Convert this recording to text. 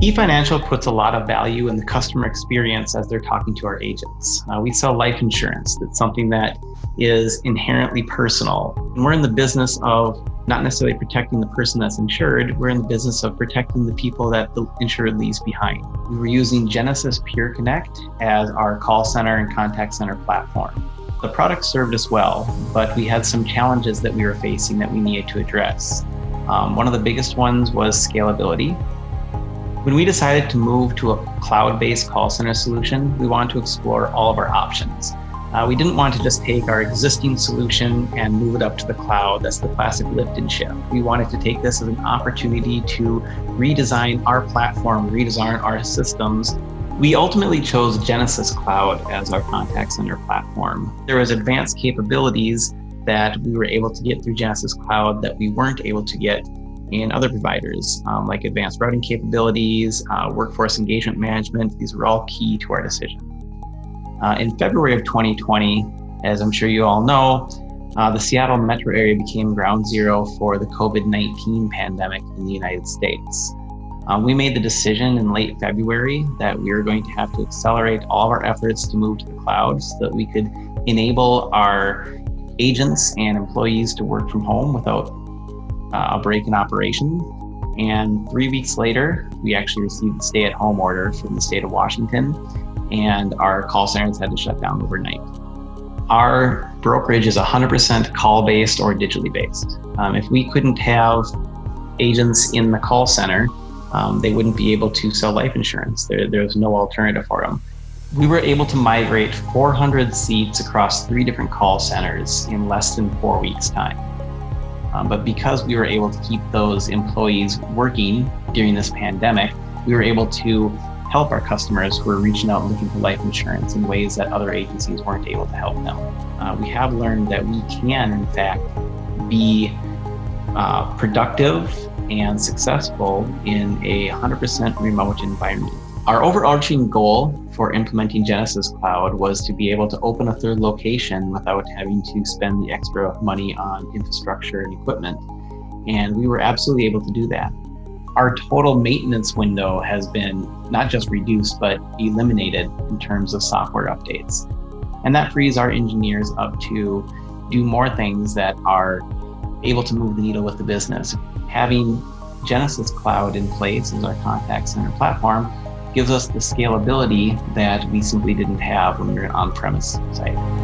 eFinancial puts a lot of value in the customer experience as they're talking to our agents. Uh, we sell life insurance. That's something that is inherently personal. And we're in the business of not necessarily protecting the person that's insured, we're in the business of protecting the people that the insured leaves behind. We were using Genesys PureConnect as our call center and contact center platform. The product served us well, but we had some challenges that we were facing that we needed to address. Um, one of the biggest ones was scalability. When we decided to move to a cloud-based call center solution, we wanted to explore all of our options. Uh, we didn't want to just take our existing solution and move it up to the cloud. That's the classic lift and shift. We wanted to take this as an opportunity to redesign our platform, redesign our systems. We ultimately chose Genesys Cloud as our contact center platform. There was advanced capabilities that we were able to get through Genesys Cloud that we weren't able to get and other providers um, like advanced routing capabilities, uh, workforce engagement management. These were all key to our decision. Uh, in February of 2020, as I'm sure you all know, uh, the Seattle metro area became ground zero for the COVID-19 pandemic in the United States. Um, we made the decision in late February that we were going to have to accelerate all of our efforts to move to the cloud so that we could enable our agents and employees to work from home without uh, a break in operation. And three weeks later, we actually received a stay at home order from the state of Washington, and our call centers had to shut down overnight. Our brokerage is 100% call based or digitally based. Um, if we couldn't have agents in the call center, um, they wouldn't be able to sell life insurance. There, there's no alternative for them. We were able to migrate 400 seats across three different call centers in less than four weeks' time. Um, but because we were able to keep those employees working during this pandemic, we were able to help our customers who are reaching out looking for life insurance in ways that other agencies weren't able to help them. Uh, we have learned that we can, in fact, be uh, productive and successful in a 100% remote environment. Our overarching goal for implementing Genesys Cloud was to be able to open a third location without having to spend the extra money on infrastructure and equipment. And we were absolutely able to do that. Our total maintenance window has been not just reduced, but eliminated in terms of software updates. And that frees our engineers up to do more things that are able to move the needle with the business. Having Genesys Cloud in place as our contact center platform gives us the scalability that we simply didn't have when we were an on-premise site.